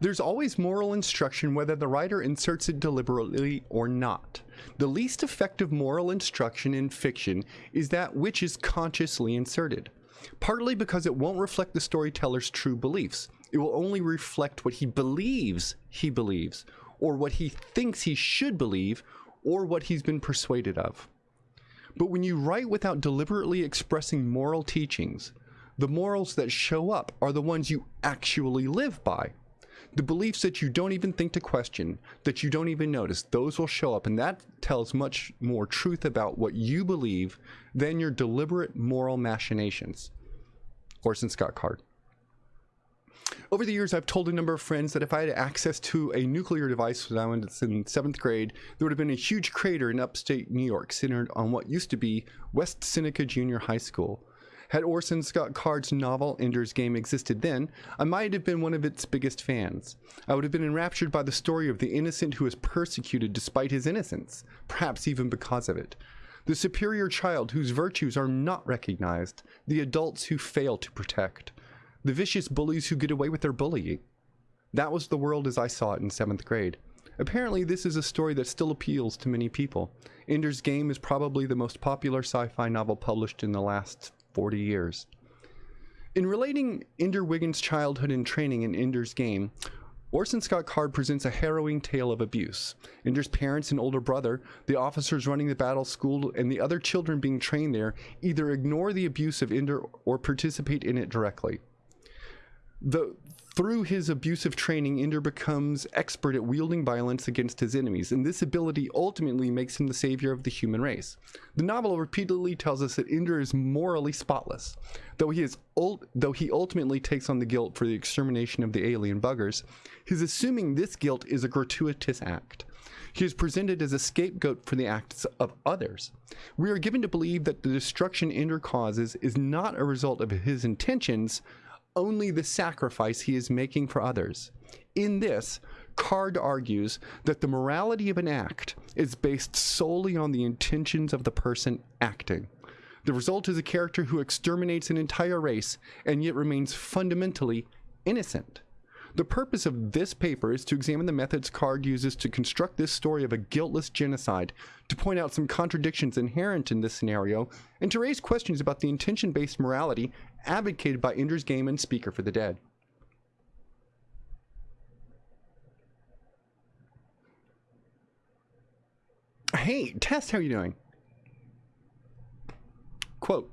There's always moral instruction whether the writer inserts it deliberately or not. The least effective moral instruction in fiction is that which is consciously inserted, partly because it won't reflect the storyteller's true beliefs. It will only reflect what he believes he believes, or what he thinks he should believe, or what he's been persuaded of. But when you write without deliberately expressing moral teachings, the morals that show up are the ones you actually live by. The beliefs that you don't even think to question, that you don't even notice, those will show up, and that tells much more truth about what you believe than your deliberate moral machinations. Orson Scott Card. Over the years, I've told a number of friends that if I had access to a nuclear device when I was in seventh grade, there would have been a huge crater in upstate New York centered on what used to be West Seneca Junior High School. Had Orson Scott Card's novel Ender's Game existed then, I might have been one of its biggest fans. I would have been enraptured by the story of the innocent who is persecuted despite his innocence, perhaps even because of it. The superior child whose virtues are not recognized, the adults who fail to protect, the vicious bullies who get away with their bullying. That was the world as I saw it in seventh grade. Apparently, this is a story that still appeals to many people. Ender's Game is probably the most popular sci fi novel published in the last 40 years. In relating Ender Wiggin's childhood and training in Ender's Game, Orson Scott Card presents a harrowing tale of abuse. Ender's parents and older brother, the officers running the battle school, and the other children being trained there either ignore the abuse of Ender or participate in it directly. The, through his abusive training, Ender becomes expert at wielding violence against his enemies, and this ability ultimately makes him the savior of the human race. The novel repeatedly tells us that Ender is morally spotless. Though he, is though he ultimately takes on the guilt for the extermination of the alien buggers, his assuming this guilt is a gratuitous act. He is presented as a scapegoat for the acts of others. We are given to believe that the destruction Ender causes is not a result of his intentions, only the sacrifice he is making for others. In this, Card argues that the morality of an act is based solely on the intentions of the person acting. The result is a character who exterminates an entire race and yet remains fundamentally innocent. The purpose of this paper is to examine the methods Card uses to construct this story of a guiltless genocide, to point out some contradictions inherent in this scenario, and to raise questions about the intention based morality advocated by Ender's Game and Speaker for the Dead. Hey, Test, how are you doing? Quote,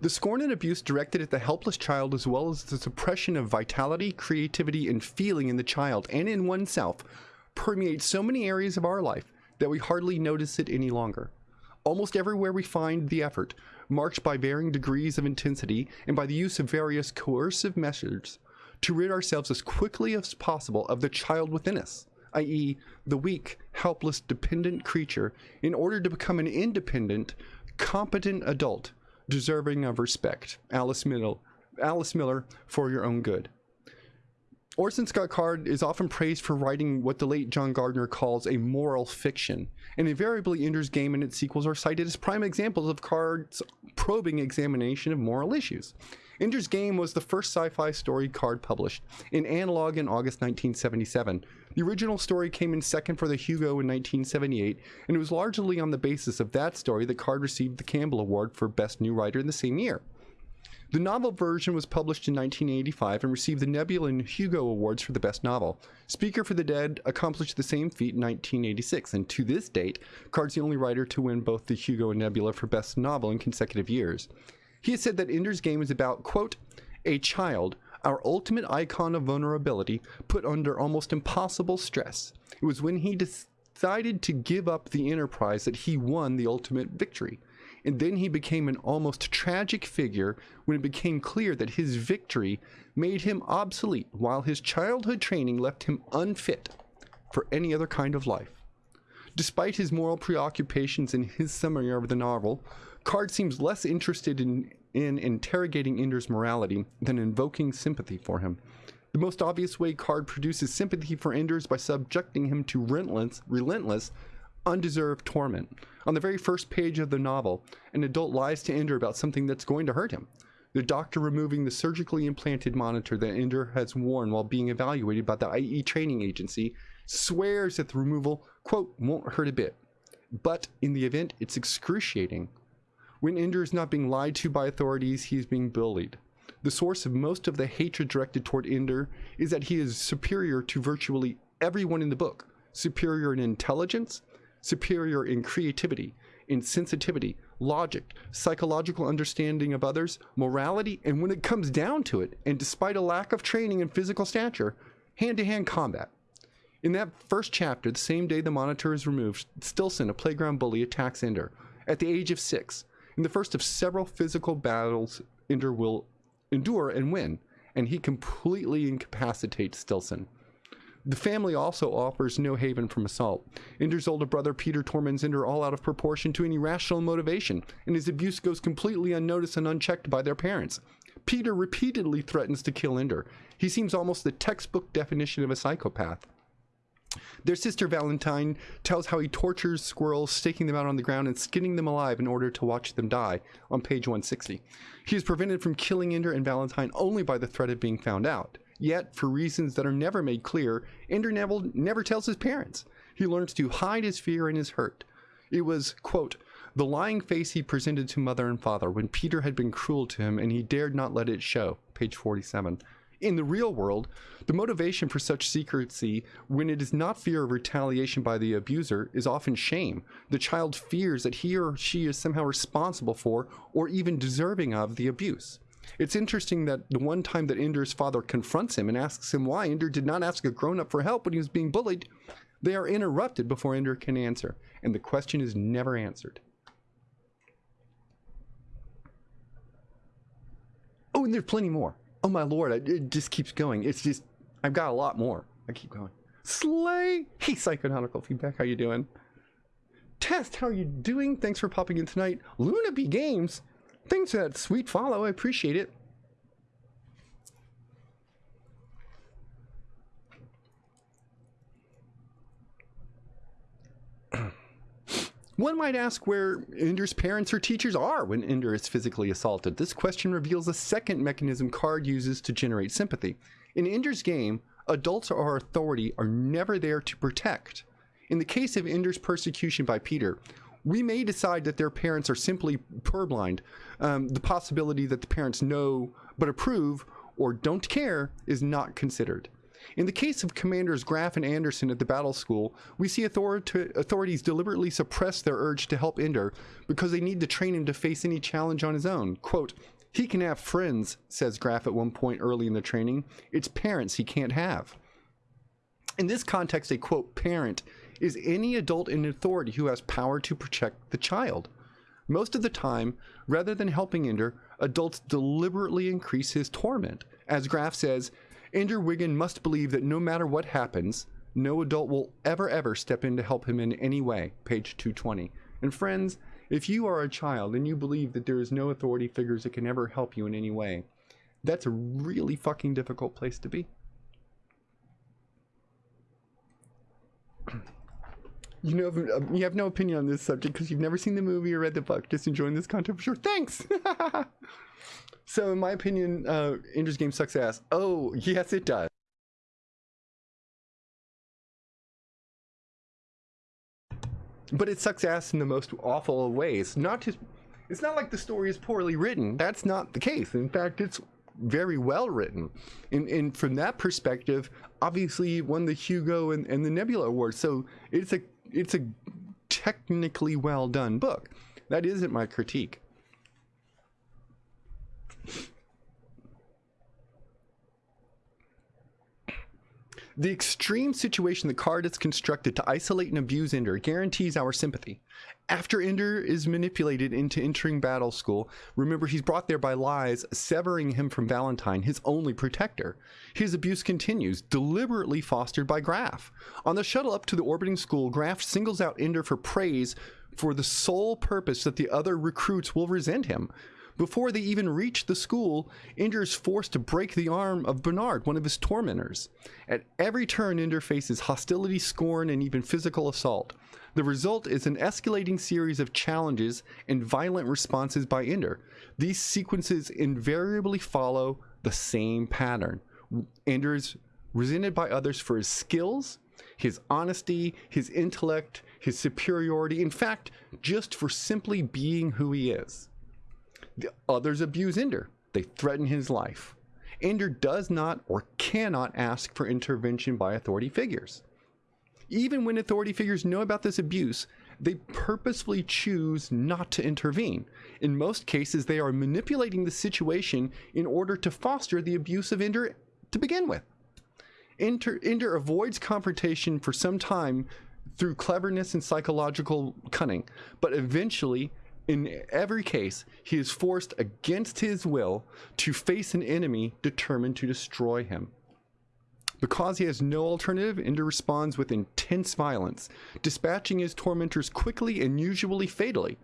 the scorn and abuse directed at the helpless child as well as the suppression of vitality, creativity, and feeling in the child and in oneself permeate so many areas of our life that we hardly notice it any longer. Almost everywhere we find the effort, marked by varying degrees of intensity and by the use of various coercive measures to rid ourselves as quickly as possible of the child within us, i.e., the weak, helpless, dependent creature, in order to become an independent, competent adult deserving of respect. Alice Miller, Alice Miller for your own good. Orson Scott Card is often praised for writing what the late John Gardner calls a moral fiction, and invariably Ender's Game and its sequels are cited as prime examples of Card's probing examination of moral issues. Ender's Game was the first sci-fi story Card published in Analog in August 1977. The original story came in second for the Hugo in 1978, and it was largely on the basis of that story that Card received the Campbell Award for Best New Writer in the same year. The novel version was published in 1985 and received the Nebula and Hugo Awards for the Best Novel. Speaker for the Dead accomplished the same feat in 1986, and to this date, Card's the only writer to win both the Hugo and Nebula for Best Novel in consecutive years. He has said that Ender's Game is about, quote, a child, our ultimate icon of vulnerability, put under almost impossible stress. It was when he decided to give up the enterprise that he won the ultimate victory and then he became an almost tragic figure when it became clear that his victory made him obsolete while his childhood training left him unfit for any other kind of life. Despite his moral preoccupations in his summary of the novel, Card seems less interested in, in interrogating Ender's morality than invoking sympathy for him. The most obvious way Card produces sympathy for Ender is by subjecting him to relentless, relentless undeserved torment. On the very first page of the novel, an adult lies to Ender about something that's going to hurt him. the doctor removing the surgically implanted monitor that Ender has worn while being evaluated by the IF training agency swears that the removal, quote, won't hurt a bit. But in the event, it's excruciating. When Ender is not being lied to by authorities, he is being bullied. The source of most of the hatred directed toward Ender is that he is superior to virtually everyone in the book. Superior in intelligence, superior in creativity, in sensitivity, logic, psychological understanding of others, morality, and when it comes down to it, and despite a lack of training and physical stature, hand-to-hand combat. In that first chapter, the same day the monitor is removed, Stilson, a playground bully, attacks Ender. At the age of six, in the first of several physical battles Ender will endure and win, and he completely incapacitates Stilson. The family also offers no haven from assault. Ender's older brother Peter torments Ender all out of proportion to any rational motivation, and his abuse goes completely unnoticed and unchecked by their parents. Peter repeatedly threatens to kill Ender. He seems almost the textbook definition of a psychopath. Their sister Valentine tells how he tortures squirrels, staking them out on the ground and skinning them alive in order to watch them die on page 160. He is prevented from killing Ender and Valentine only by the threat of being found out. Yet, for reasons that are never made clear, Ender Neville never tells his parents. He learns to hide his fear and his hurt. It was, quote, the lying face he presented to mother and father when Peter had been cruel to him and he dared not let it show, page 47. In the real world, the motivation for such secrecy, when it is not fear of retaliation by the abuser, is often shame. The child fears that he or she is somehow responsible for, or even deserving of, the abuse. It's interesting that the one time that Ender's father confronts him and asks him why Ender did not ask a grown-up for help when he was being bullied, they are interrupted before Ender can answer, and the question is never answered. Oh, and there's plenty more. Oh my lord, it just keeps going. It's just, I've got a lot more. I keep going. Slay! Hey, Psychonautical Feedback, how you doing? Test, how are you doing? Thanks for popping in tonight. Luna B Games, Thanks for that sweet follow. I appreciate it. One might ask where Ender's parents or teachers are when Ender is physically assaulted. This question reveals a second mechanism Card uses to generate sympathy. In Ender's game, adults or authority are never there to protect. In the case of Ender's persecution by Peter, we may decide that their parents are simply purblind. Um, the possibility that the parents know but approve or don't care is not considered. In the case of Commanders Graff and Anderson at the battle school, we see authorities deliberately suppress their urge to help Ender because they need to train him to face any challenge on his own. Quote, he can have friends, says Graff at one point early in the training. It's parents he can't have. In this context, a quote, parent is any adult in authority who has power to protect the child. Most of the time, rather than helping Ender, adults deliberately increase his torment. As Graff says, Ender Wiggin must believe that no matter what happens, no adult will ever ever step in to help him in any way. Page 220. And friends, if you are a child and you believe that there is no authority figures that can ever help you in any way, that's a really fucking difficult place to be. you know um, you have no opinion on this subject because you've never seen the movie or read the book just enjoying this content for sure thanks so in my opinion uh Ender's game sucks ass. Oh yes it does. But it sucks ass in the most awful ways. Not just it's not like the story is poorly written. That's not the case. In fact it's very well written. And, and from that perspective obviously won the Hugo and, and the Nebula award so it's a it's a technically well done book. That isn't my critique. The extreme situation the card is constructed to isolate and abuse Ender guarantees our sympathy. After Ender is manipulated into entering battle school, remember he's brought there by lies, severing him from Valentine, his only protector. His abuse continues, deliberately fostered by Graff. On the shuttle up to the orbiting school, Graff singles out Ender for praise for the sole purpose that the other recruits will resent him. Before they even reach the school, Ender is forced to break the arm of Bernard, one of his tormentors. At every turn, Ender faces hostility, scorn, and even physical assault. The result is an escalating series of challenges and violent responses by Ender. These sequences invariably follow the same pattern. Ender is resented by others for his skills, his honesty, his intellect, his superiority, in fact, just for simply being who he is. The others abuse Ender. They threaten his life. Ender does not or cannot ask for intervention by authority figures. Even when authority figures know about this abuse, they purposefully choose not to intervene. In most cases, they are manipulating the situation in order to foster the abuse of Ender to begin with. Ender, Ender avoids confrontation for some time through cleverness and psychological cunning, but eventually, in every case, he is forced against his will to face an enemy determined to destroy him. Because he has no alternative, Ender responds with intense violence, dispatching his tormentors quickly and usually fatally.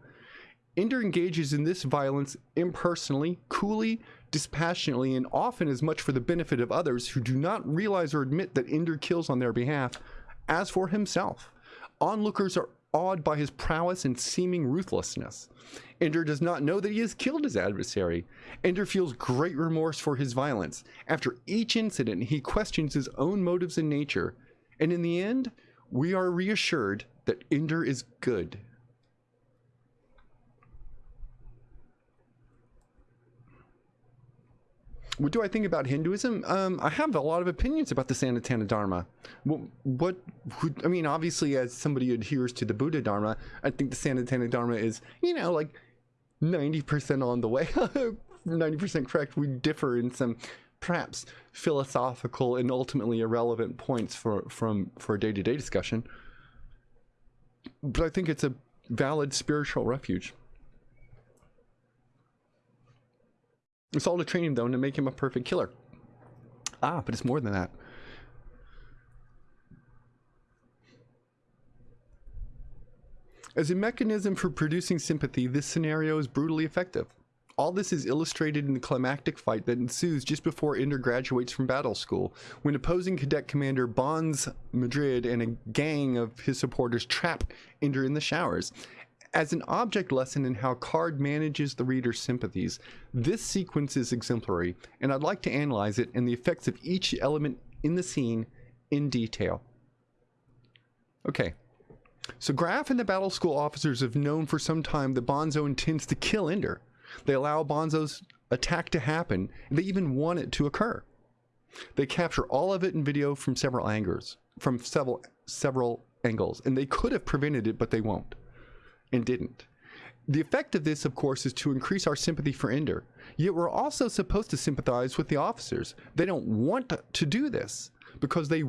Ender engages in this violence impersonally, coolly, dispassionately, and often as much for the benefit of others who do not realize or admit that Ender kills on their behalf as for himself. Onlookers are awed by his prowess and seeming ruthlessness. Ender does not know that he has killed his adversary. Ender feels great remorse for his violence. After each incident, he questions his own motives and nature. And in the end, we are reassured that Ender is good. What do I think about Hinduism? Um, I have a lot of opinions about the Sanatana Dharma. What, what, I mean, obviously, as somebody who adheres to the Buddha Dharma, I think the Sanatana Dharma is, you know, like 90% on the way, 90% correct. We differ in some perhaps philosophical and ultimately irrelevant points for, from, for a day-to-day -day discussion. But I think it's a valid spiritual refuge. It's all to train him, though, and to make him a perfect killer. Ah, but it's more than that. As a mechanism for producing sympathy, this scenario is brutally effective. All this is illustrated in the climactic fight that ensues just before Ender graduates from battle school, when opposing cadet commander Bonzo Madrid and a gang of his supporters trap Ender in the showers. As an object lesson in how Card manages the reader's sympathies, this sequence is exemplary, and I'd like to analyze it and the effects of each element in the scene in detail. Okay, so Graff and the battle school officers have known for some time that Bonzo intends to kill Ender. They allow Bonzo's attack to happen, and they even want it to occur. They capture all of it in video from several angles, from several several angles, and they could have prevented it, but they won't and didn't. The effect of this, of course, is to increase our sympathy for Ender. Yet we're also supposed to sympathize with the officers. They don't want to do this because they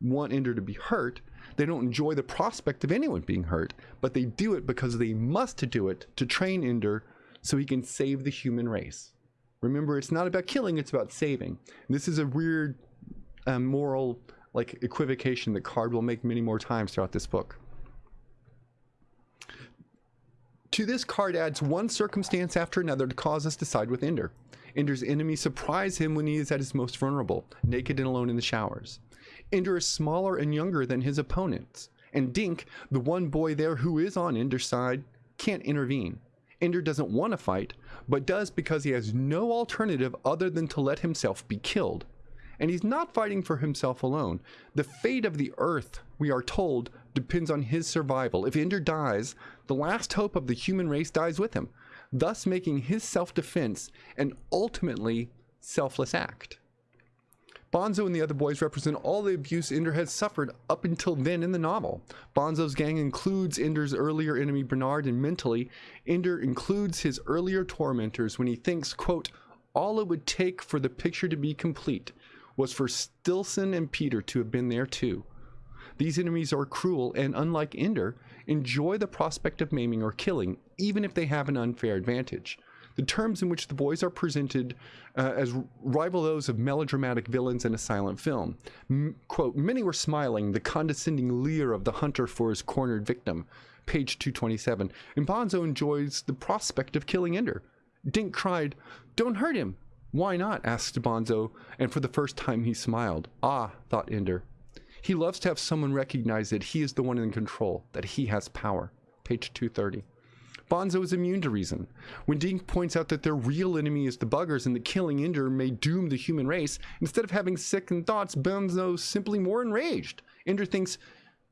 want Ender to be hurt. They don't enjoy the prospect of anyone being hurt, but they do it because they must to do it to train Ender so he can save the human race. Remember, it's not about killing, it's about saving. This is a weird um, moral like equivocation that Card will make many more times throughout this book. To this Card adds one circumstance after another to cause us to side with Ender. Ender's enemies surprise him when he is at his most vulnerable, naked and alone in the showers. Ender is smaller and younger than his opponents, and Dink, the one boy there who is on Ender's side, can't intervene. Ender doesn't want to fight, but does because he has no alternative other than to let himself be killed. And he's not fighting for himself alone. The fate of the Earth, we are told, depends on his survival. If Ender dies, the last hope of the human race dies with him, thus making his self-defense an ultimately selfless act. Bonzo and the other boys represent all the abuse Ender has suffered up until then in the novel. Bonzo's gang includes Ender's earlier enemy Bernard, and mentally, Ender includes his earlier tormentors when he thinks, quote, all it would take for the picture to be complete was for Stilson and Peter to have been there too. These enemies are cruel and, unlike Ender, enjoy the prospect of maiming or killing, even if they have an unfair advantage. The terms in which the boys are presented uh, as rival those of melodramatic villains in a silent film. M quote, many were smiling, the condescending leer of the hunter for his cornered victim. Page 227. And Bonzo enjoys the prospect of killing Ender. Dink cried, Don't hurt him! Why not? asked Bonzo, and for the first time he smiled. Ah, thought Ender. He loves to have someone recognize that he is the one in control, that he has power. Page 230. Bonzo is immune to reason. When Dink points out that their real enemy is the buggers and that killing Ender may doom the human race, instead of having second thoughts, Bonzo's simply more enraged. Ender thinks,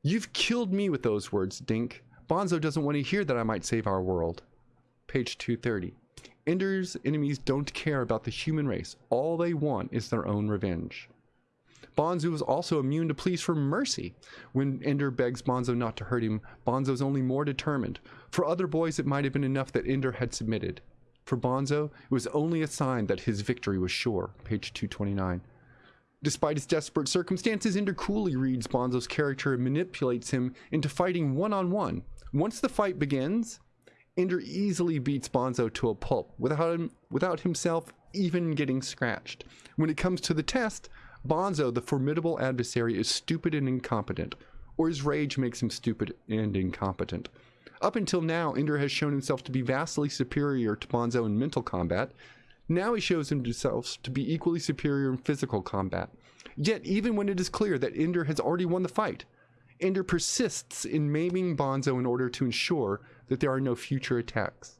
You've killed me with those words, Dink. Bonzo doesn't want to hear that I might save our world. Page 230. Ender's enemies don't care about the human race. All they want is their own revenge. Bonzo is also immune to pleas for mercy. When Ender begs Bonzo not to hurt him, Bonzo is only more determined. For other boys, it might have been enough that Ender had submitted. For Bonzo, it was only a sign that his victory was sure. Page 229. Despite his desperate circumstances, Ender coolly reads Bonzo's character and manipulates him into fighting one on one. Once the fight begins, Ender easily beats Bonzo to a pulp without, him, without himself even getting scratched. When it comes to the test, Bonzo, the formidable adversary, is stupid and incompetent, or his rage makes him stupid and incompetent. Up until now, Ender has shown himself to be vastly superior to Bonzo in mental combat, now he shows himself to be equally superior in physical combat. Yet, even when it is clear that Ender has already won the fight, Ender persists in maiming Bonzo in order to ensure that there are no future attacks.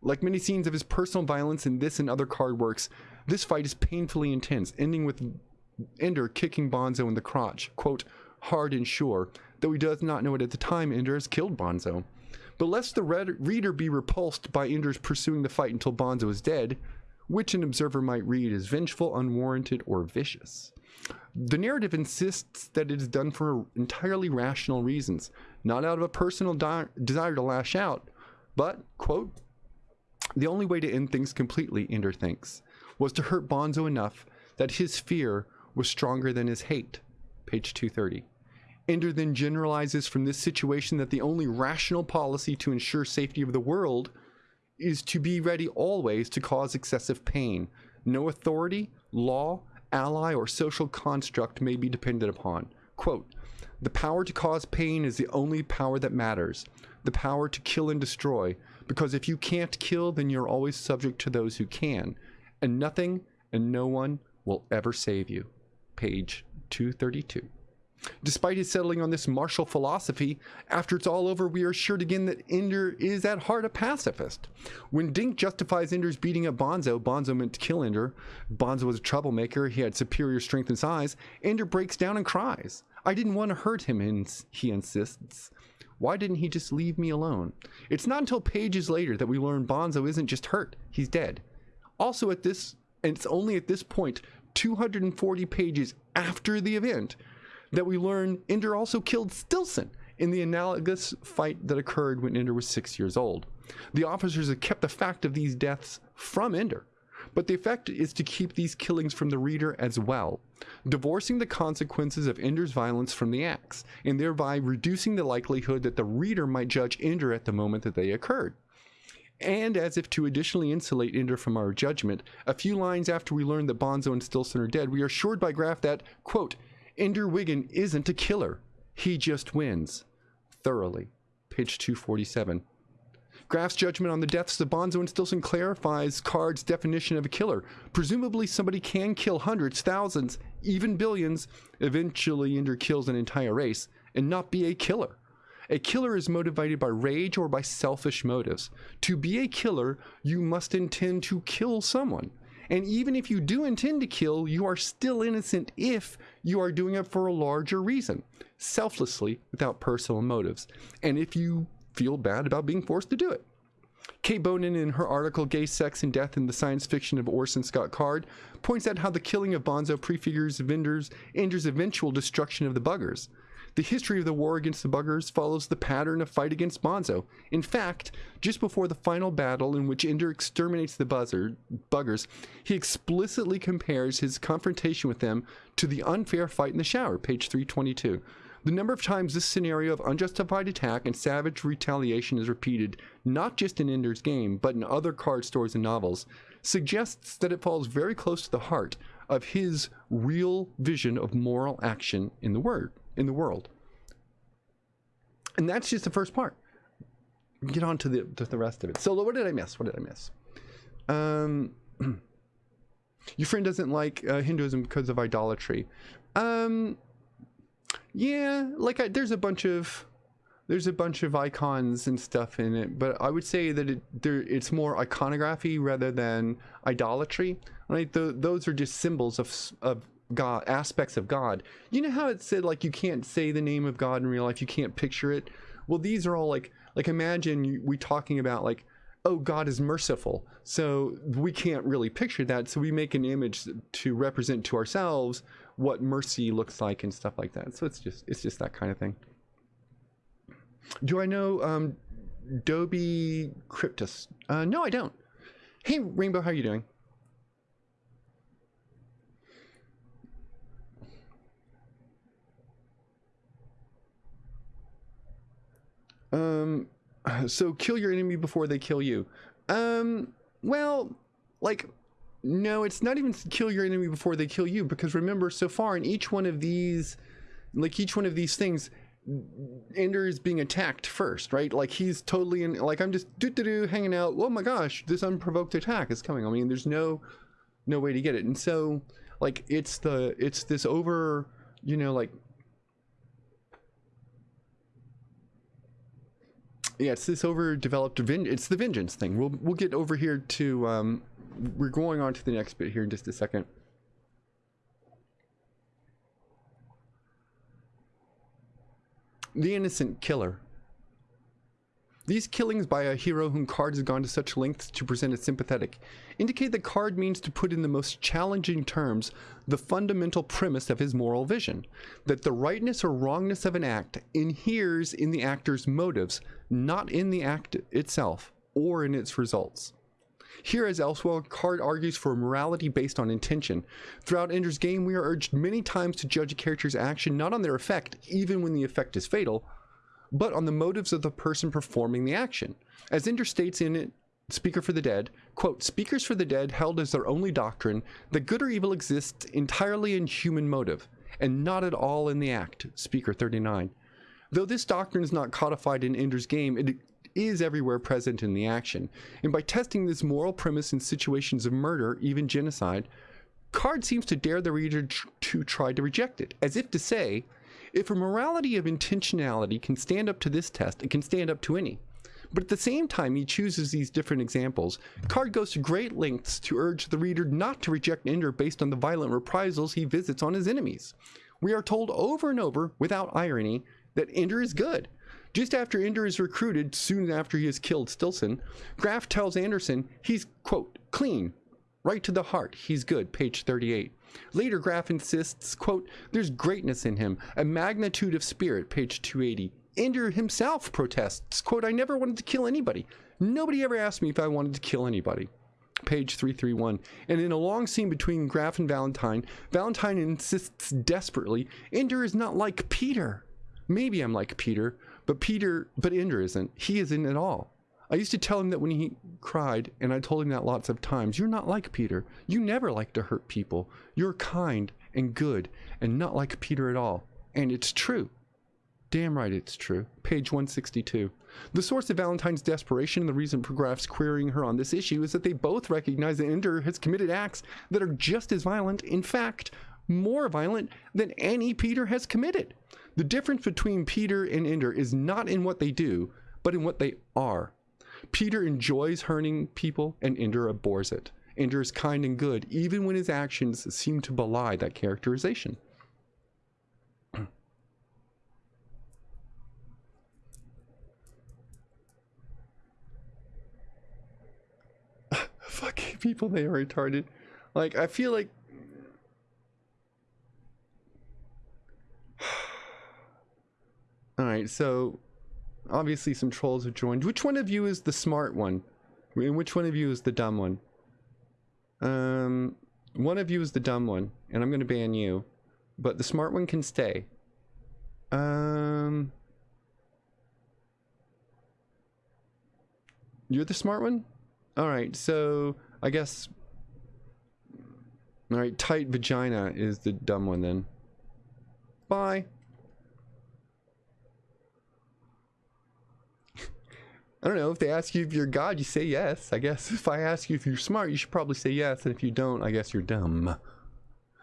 Like many scenes of his personal violence in this and other Card works, this fight is painfully intense, ending with Ender kicking Bonzo in the crotch, quote, hard and sure, though he does not know it at the time Ender has killed Bonzo. But lest the reader be repulsed by Ender's pursuing the fight until Bonzo is dead, which an observer might read as vengeful, unwarranted, or vicious. The narrative insists that it is done for entirely rational reasons, not out of a personal desire to lash out, but, quote, the only way to end things completely, Ender thinks, was to hurt Bonzo enough that his fear was stronger than his hate. Page 230. Ender then generalizes from this situation that the only rational policy to ensure safety of the world is to be ready always to cause excessive pain. No authority, law, ally, or social construct may be depended upon. Quote, the power to cause pain is the only power that matters. The power to kill and destroy. Because if you can't kill, then you're always subject to those who can. And nothing and no one will ever save you. Page 232. Despite his settling on this martial philosophy, after it's all over, we are assured again that Ender is at heart a pacifist. When Dink justifies Ender's beating up Bonzo, Bonzo meant to kill Ender. Bonzo was a troublemaker, he had superior strength and size. Ender breaks down and cries. I didn't want to hurt him, he insists. Why didn't he just leave me alone? It's not until pages later that we learn Bonzo isn't just hurt, he's dead. Also, at this, and it's only at this point, 240 pages after the event, that we learn Ender also killed Stilson in the analogous fight that occurred when Ender was six years old. The officers have kept the fact of these deaths from Ender, but the effect is to keep these killings from the reader as well, divorcing the consequences of Ender's violence from the acts, and thereby reducing the likelihood that the reader might judge Ender at the moment that they occurred. And as if to additionally insulate Ender from our judgment, a few lines after we learn that Bonzo and Stilson are dead, we are assured by Graff that, quote, Ender Wiggin isn't a killer. He just wins. Thoroughly. Page 247. Graff's judgment on the deaths of Bonzo and Stilson clarifies Card's definition of a killer. Presumably, somebody can kill hundreds, thousands, even billions. Eventually, Ender kills an entire race and not be a killer. A killer is motivated by rage or by selfish motives. To be a killer, you must intend to kill someone. And even if you do intend to kill, you are still innocent if you are doing it for a larger reason, selflessly, without personal motives, and if you feel bad about being forced to do it. Kate Bonin, in her article Gay Sex and Death in the Science Fiction of Orson Scott Card, points out how the killing of Bonzo prefigures Ender's, Ender's eventual destruction of the buggers. The history of the war against the buggers follows the pattern of fight against Bonzo. In fact, just before the final battle in which Ender exterminates the buzzer, buggers, he explicitly compares his confrontation with them to the unfair fight in the shower, page 322. The number of times this scenario of unjustified attack and savage retaliation is repeated, not just in Ender's game, but in other Card stories and novels, suggests that it falls very close to the heart of his real vision of moral action in the word in the world. And that's just the first part. Get on to the, to the rest of it. So what did I miss? What did I miss? Um, your friend doesn't like uh, Hinduism because of idolatry. Um, yeah, like I, there's a bunch of there's a bunch of icons and stuff in it, but I would say that it, there, it's more iconography rather than idolatry. Right? The, those are just symbols of of God, aspects of God. You know how it said like you can't say the name of God in real life, you can't picture it. Well, these are all like like imagine we talking about like oh God is merciful, so we can't really picture that, so we make an image to represent to ourselves what mercy looks like and stuff like that. So it's just it's just that kind of thing. Do I know um, Dobie Cryptus? Uh, no, I don't. Hey, Rainbow, how are you doing? Um, so kill your enemy before they kill you. Um, well, like, no, it's not even kill your enemy before they kill you because remember, so far in each one of these, like each one of these things, Ender is being attacked first, right? Like he's totally in, like I'm just doo doo doo hanging out. Oh my gosh, this unprovoked attack is coming. I mean, there's no, no way to get it. And so, like, it's the, it's this over, you know, like yeah, it's this overdeveloped. It's the vengeance thing. We'll we'll get over here to. Um, we're going on to the next bit here in just a second. The innocent killer. These killings by a hero whom Card has gone to such lengths to present as sympathetic indicate that Card means to put in the most challenging terms the fundamental premise of his moral vision that the rightness or wrongness of an act inheres in the actor's motives, not in the act itself or in its results. Here, as elsewhere, Card argues for a morality based on intention. Throughout Ender's Game, we are urged many times to judge a character's action not on their effect, even when the effect is fatal, but on the motives of the person performing the action. As Ender states in it, Speaker for the Dead, quote, Speakers for the Dead held as their only doctrine that good or evil exists entirely in human motive, and not at all in the act, Speaker 39. Though this doctrine is not codified in Ender's Game, it is everywhere present in the action, and by testing this moral premise in situations of murder, even genocide, Card seems to dare the reader to try to reject it, as if to say, if a morality of intentionality can stand up to this test, it can stand up to any. But at the same time he chooses these different examples, Card goes to great lengths to urge the reader not to reject Ender based on the violent reprisals he visits on his enemies. We are told over and over, without irony, that Ender is good. Just after Ender is recruited, soon after he has killed Stilson, Graff tells Anderson he's, quote, clean, right to the heart, he's good, page 38. Later, Graff insists, quote, there's greatness in him, a magnitude of spirit, page 280. Ender himself protests, quote, I never wanted to kill anybody. Nobody ever asked me if I wanted to kill anybody. Page 331. And in a long scene between Graff and Valentine, Valentine insists desperately, Ender is not like Peter. Maybe I'm like Peter, but Peter, but Ender isn't. He isn't at all. I used to tell him that when he cried, and I told him that lots of times, you're not like Peter. You never like to hurt people. You're kind and good and not like Peter at all. And it's true. Damn right it's true. Page 162. The source of Valentine's desperation and the reason for Graff's querying her on this issue is that they both recognize that Ender has committed acts that are just as violent, in fact, more violent than any Peter has committed. The difference between Peter and Ender is not in what they do, but in what they are. Peter enjoys hurting people and Ender abhors it. Ender is kind and good, even when his actions seem to belie that characterization. Fucking people, they are retarded. Like, I feel like. Alright, so obviously some trolls have joined. Which one of you is the smart one? And which one of you is the dumb one? Um, one of you is the dumb one, and I'm going to ban you. But the smart one can stay. Um... You're the smart one? Alright, so I guess... Alright, tight vagina is the dumb one then. Bye. I don't know. If they ask you if you're God, you say yes. I guess if I ask you if you're smart, you should probably say yes. And if you don't, I guess you're dumb.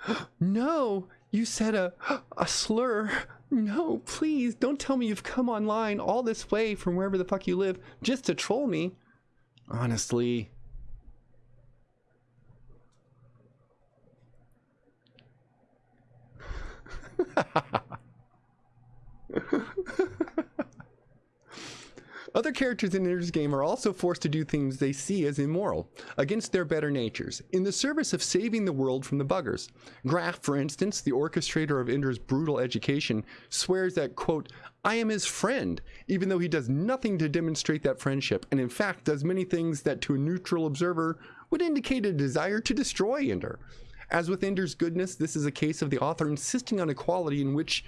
no, you said a, a slur. No, please don't tell me you've come online all this way from wherever the fuck you live just to troll me. Honestly. Other characters in Ender's game are also forced to do things they see as immoral, against their better natures, in the service of saving the world from the buggers. Graff, for instance, the orchestrator of Ender's brutal education, swears that, quote, I am his friend, even though he does nothing to demonstrate that friendship, and in fact does many things that to a neutral observer would indicate a desire to destroy Ender. As with Ender's goodness, this is a case of the author insisting on equality in which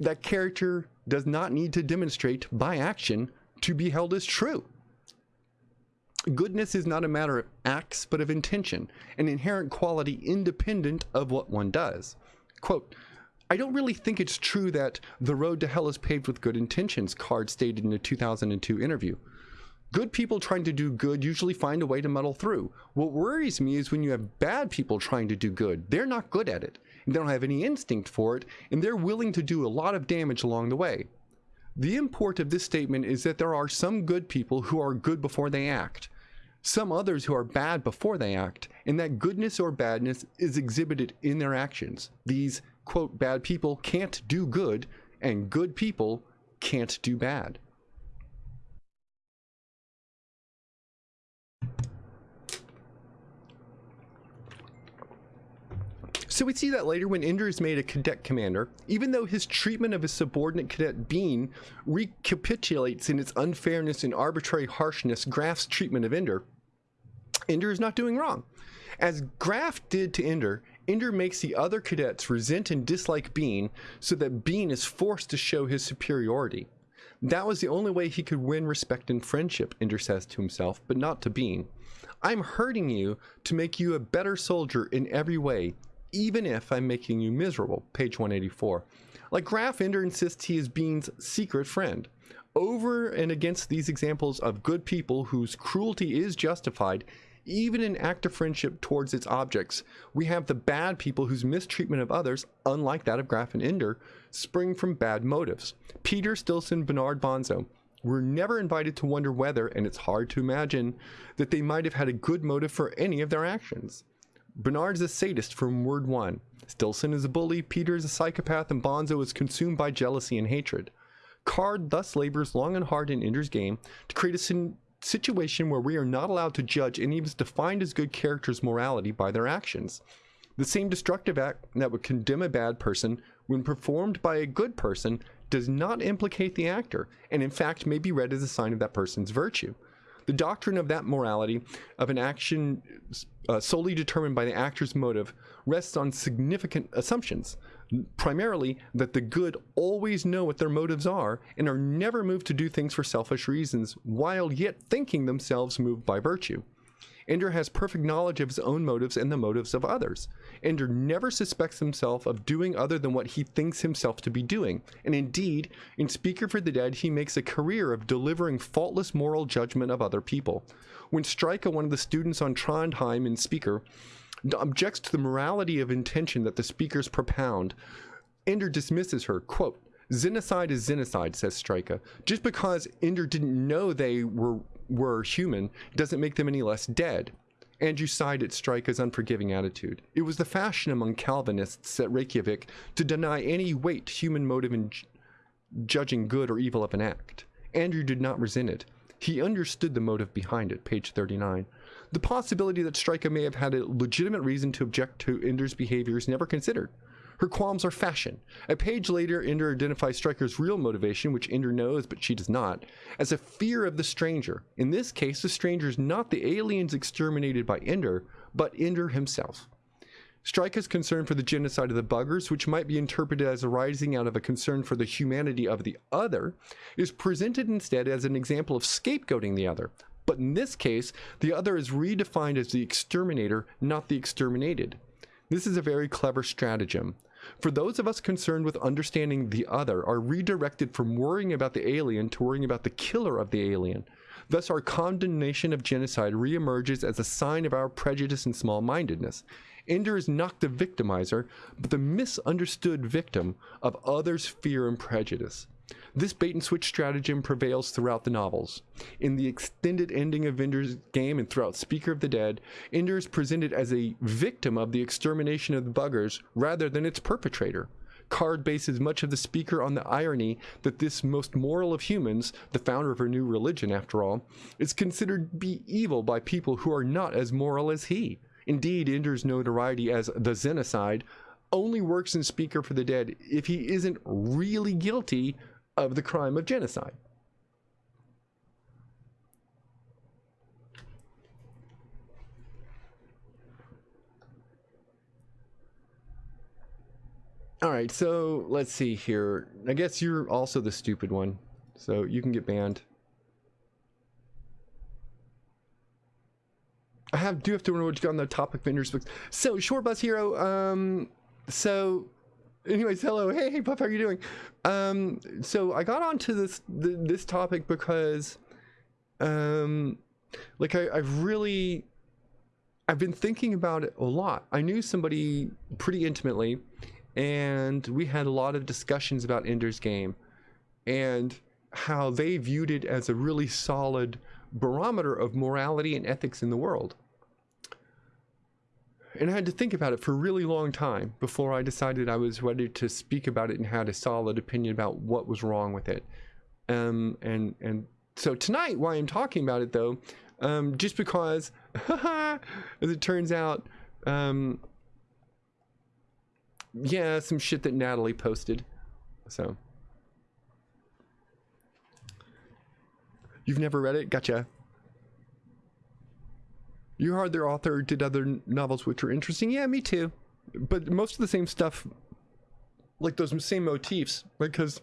that character does not need to demonstrate by action to be held as true. Goodness is not a matter of acts, but of intention, an inherent quality independent of what one does. Quote, I don't really think it's true that the road to hell is paved with good intentions, Card stated in a 2002 interview. Good people trying to do good usually find a way to muddle through. What worries me is when you have bad people trying to do good. They're not good at it they don't have any instinct for it, and they're willing to do a lot of damage along the way. The import of this statement is that there are some good people who are good before they act, some others who are bad before they act, and that goodness or badness is exhibited in their actions. These, quote, bad people can't do good, and good people can't do bad. So we see that later when Ender is made a cadet commander, even though his treatment of his subordinate cadet Bean recapitulates in its unfairness and arbitrary harshness Graff's treatment of Ender, Ender is not doing wrong. As Graff did to Ender, Ender makes the other cadets resent and dislike Bean so that Bean is forced to show his superiority. That was the only way he could win respect and friendship, Ender says to himself, but not to Bean. I'm hurting you to make you a better soldier in every way, even if I'm making you miserable. Page 184. Like Graff Ender insists he is Bean's secret friend. Over and against these examples of good people whose cruelty is justified, even in act of friendship towards its objects, we have the bad people whose mistreatment of others, unlike that of Graff and Ender, spring from bad motives. Peter Stilson Bernard Bonzo, were never invited to wonder whether, and it's hard to imagine, that they might have had a good motive for any of their actions. Bernard's a sadist from word one. Stilson is a bully, Peter is a psychopath, and Bonzo is consumed by jealousy and hatred. Card thus labors long and hard in Ender's game to create a situation where we are not allowed to judge any of his defined as good characters' morality by their actions. The same destructive act that would condemn a bad person when performed by a good person does not implicate the actor, and in fact may be read as a sign of that person's virtue. The doctrine of that morality of an action uh, solely determined by the actor's motive rests on significant assumptions. Primarily, that the good always know what their motives are and are never moved to do things for selfish reasons, while yet thinking themselves moved by virtue. Ender has perfect knowledge of his own motives and the motives of others. Ender never suspects himself of doing other than what he thinks himself to be doing. And indeed, in Speaker for the Dead, he makes a career of delivering faultless moral judgment of other people. When Styrka, one of the students on Trondheim in Speaker, objects to the morality of intention that the speakers propound, Ender dismisses her, quote, Xenocide is xenocide, says Styrka. Just because Ender didn't know they were were human doesn't make them any less dead. Andrew sighed at Styrka's unforgiving attitude. It was the fashion among Calvinists at Reykjavik to deny any weight human motive in judging good or evil of an act. Andrew did not resent it. He understood the motive behind it, page 39. The possibility that Styrka may have had a legitimate reason to object to Ender's behavior is never considered. Her qualms are fashion. A page later, Ender identifies Styrka's real motivation, which Ender knows but she does not, as a fear of the stranger. In this case, the stranger is not the aliens exterminated by Ender, but Ender himself. Styrka's concern for the genocide of the buggers, which might be interpreted as arising out of a concern for the humanity of the other, is presented instead as an example of scapegoating the other. But in this case, the other is redefined as the exterminator, not the exterminated. This is a very clever stratagem. For those of us concerned with understanding the other are redirected from worrying about the alien to worrying about the killer of the alien. Thus, our condemnation of genocide reemerges as a sign of our prejudice and small mindedness. Ender is not the victimizer, but the misunderstood victim of others' fear and prejudice. This bait and switch stratagem prevails throughout the novels. In the extended ending of Ender's game and throughout Speaker of the Dead, Ender is presented as a victim of the extermination of the buggers rather than its perpetrator. Card bases much of the speaker on the irony that this most moral of humans, the founder of her new religion after all, is considered to be evil by people who are not as moral as he. Indeed, Ender's notoriety as the Xenocide only works in Speaker for the Dead if he isn't really guilty of the crime of genocide. All right, so let's see here. I guess you're also the stupid one, so you can get banned. I have do have to remember what you got on the topic vendors books. So short bus hero. Um, so anyways, hello, hey, hey, Puff, how are you doing? Um, so I got onto this th this topic because, um, like I, I've really, I've been thinking about it a lot. I knew somebody pretty intimately, and we had a lot of discussions about Ender's Game, and how they viewed it as a really solid barometer of morality and ethics in the world. And I had to think about it for a really long time before I decided I was ready to speak about it and had a solid opinion about what was wrong with it. Um, and and so tonight, why I'm talking about it though, um, just because, as it turns out, um, yeah, some shit that Natalie posted. So. You've never read it? Gotcha. You heard their author did other novels which were interesting. Yeah, me too. But most of the same stuff, like those same motifs, because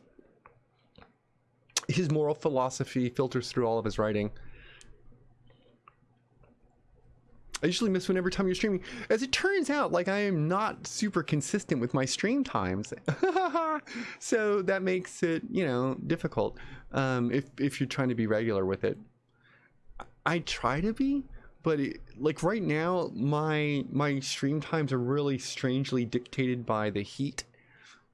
his moral philosophy filters through all of his writing. I usually miss one every time you're streaming. As it turns out, like I am not super consistent with my stream times. so that makes it, you know, difficult um, if, if you're trying to be regular with it. I try to be, but it, like right now my my stream times are really strangely dictated by the heat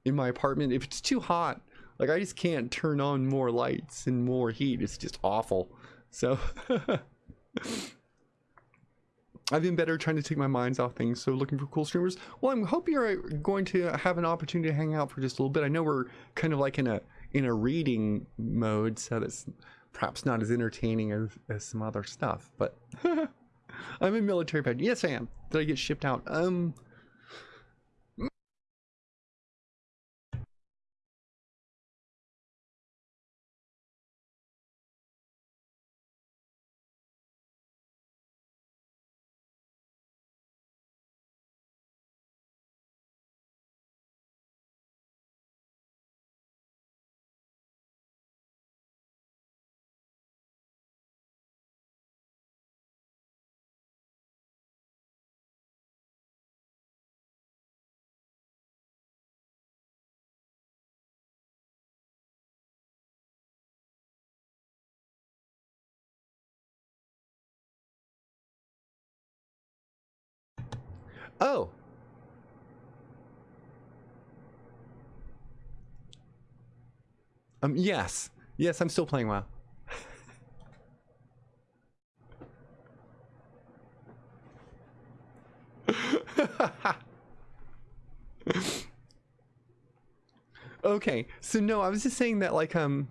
in my apartment if it's too hot like i just can't turn on more lights and more heat it's just awful so I've been better trying to take my minds off things, so looking for cool streamers. Well, I'm hope you're uh, going to have an opportunity to hang out for just a little bit. I know we're kind of like in a in a reading mode, so that's perhaps not as entertaining as, as some other stuff, but I'm a military pet. Yes, I am. Did I get shipped out? Um. Oh. Um, yes. Yes, I'm still playing WoW. okay, so no, I was just saying that like um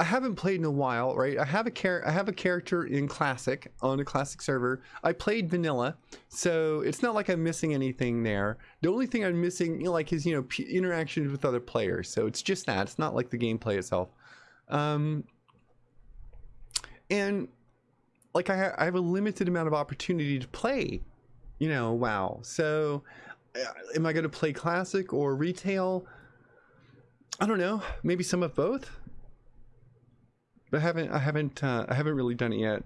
I haven't played in a while, right? I have a char- I have a character in classic on a classic server. I played vanilla, so it's not like I'm missing anything there. The only thing I'm missing, you know, like, is you know interactions with other players. So it's just that. It's not like the gameplay itself. Um, and like I, ha- I have a limited amount of opportunity to play, you know, WoW. So uh, am I going to play classic or retail? I don't know. Maybe some of both. But I haven't I haven't uh, I haven't really done it yet.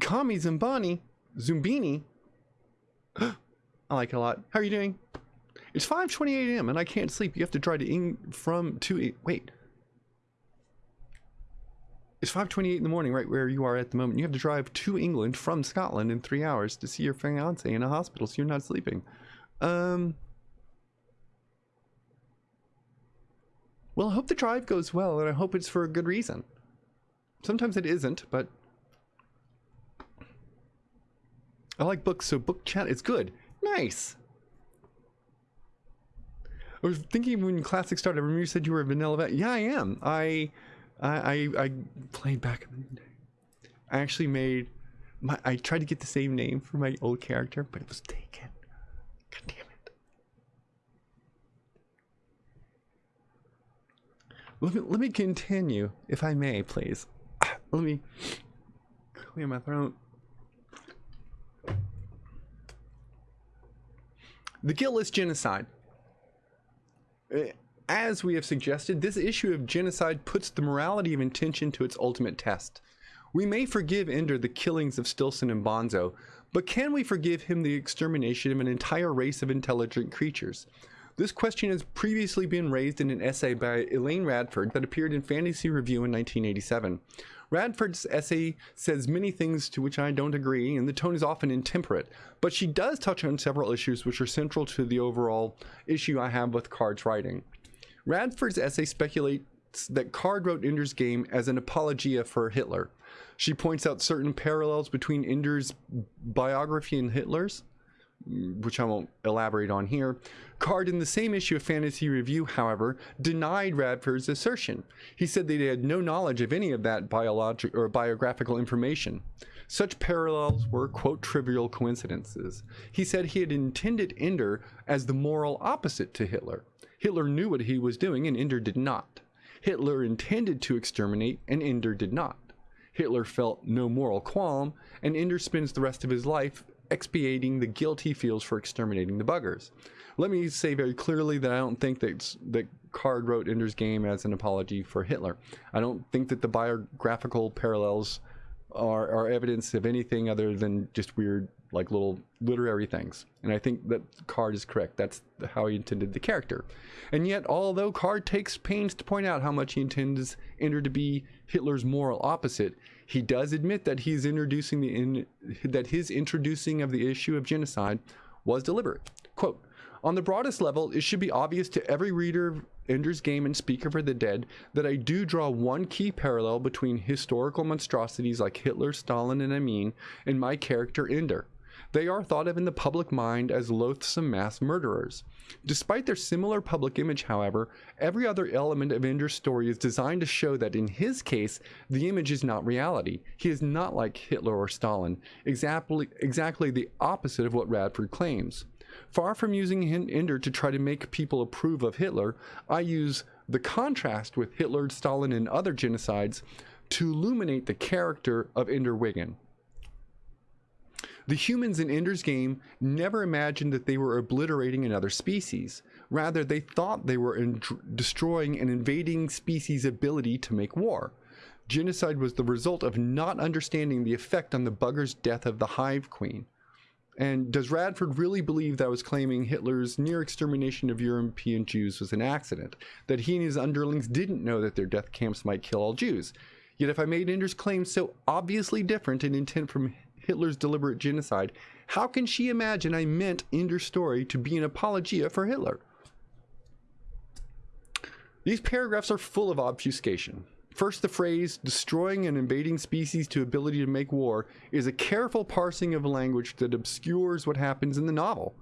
Kami Zumbani Zumbini I like it a lot. How are you doing? It's 5:28 a.m. and I can't sleep. You have to drive to Eng from to wait. It's 5:28 in the morning, right where you are at the moment. You have to drive to England from Scotland in three hours to see your fiance in a hospital, so you're not sleeping. Um. Well, I hope the drive goes well, and I hope it's for a good reason. Sometimes it isn't, but I like books, so book chat is good. Nice. I was thinking when Classic started, remember you said you were a vanilla vet. Yeah, I am. I, I, I, I played back in the day. I actually made my. I tried to get the same name for my old character, but it was taken. God damn it. Let me let me continue, if I may, please. Let me clear my throat. The guiltless genocide. Uh, as we have suggested, this issue of genocide puts the morality of intention to its ultimate test. We may forgive Ender the killings of Stilson and Bonzo, but can we forgive him the extermination of an entire race of intelligent creatures? This question has previously been raised in an essay by Elaine Radford that appeared in Fantasy Review in 1987. Radford's essay says many things to which I don't agree, and the tone is often intemperate, but she does touch on several issues which are central to the overall issue I have with Card's writing. Radford's essay speculates that Card wrote Ender's Game as an apologia for Hitler. She points out certain parallels between Ender's biography and Hitler's, which I won't elaborate on here. Card, in the same issue of Fantasy Review, however, denied Radford's assertion. He said that he had no knowledge of any of that biologic or biographical information. Such parallels were, quote, trivial coincidences. He said he had intended Ender as the moral opposite to Hitler. Hitler knew what he was doing, and Ender did not. Hitler intended to exterminate, and Ender did not. Hitler felt no moral qualm, and Ender spends the rest of his life expiating the guilt he feels for exterminating the buggers. Let me say very clearly that I don't think that that Card wrote Ender's Game as an apology for Hitler. I don't think that the biographical parallels are, are evidence of anything other than just weird, like little literary things. And I think that Card is correct. That's how he intended the character. And yet, although Card takes pains to point out how much he intends Ender to be Hitler's moral opposite, he does admit that he's introducing the in, that his introducing of the issue of genocide was deliberate. Quote, on the broadest level, it should be obvious to every reader of Ender's Game and Speaker for the Dead that I do draw one key parallel between historical monstrosities like Hitler, Stalin, and Amin and my character Ender. They are thought of in the public mind as loathsome mass murderers. Despite their similar public image, however, every other element of Ender's story is designed to show that in his case, the image is not reality. He is not like Hitler or Stalin, exactly, exactly the opposite of what Radford claims. Far from using Ender to try to make people approve of Hitler, I use the contrast with Hitler, Stalin, and other genocides to illuminate the character of Ender Wiggin. The humans in Ender's Game never imagined that they were obliterating another species. Rather, they thought they were destroying an invading species' ability to make war. Genocide was the result of not understanding the effect on the bugger's death of the Hive Queen. And does Radford really believe that I was claiming Hitler's near extermination of European Jews was an accident? That he and his underlings didn't know that their death camps might kill all Jews? Yet if I made Ender's claim so obviously different in intent from Hitler's deliberate genocide, how can she imagine I meant in Ender's story to be an apologia for Hitler? These paragraphs are full of obfuscation. First, the phrase, destroying an invading species to ability to make war, is a careful parsing of language that obscures what happens in the novel.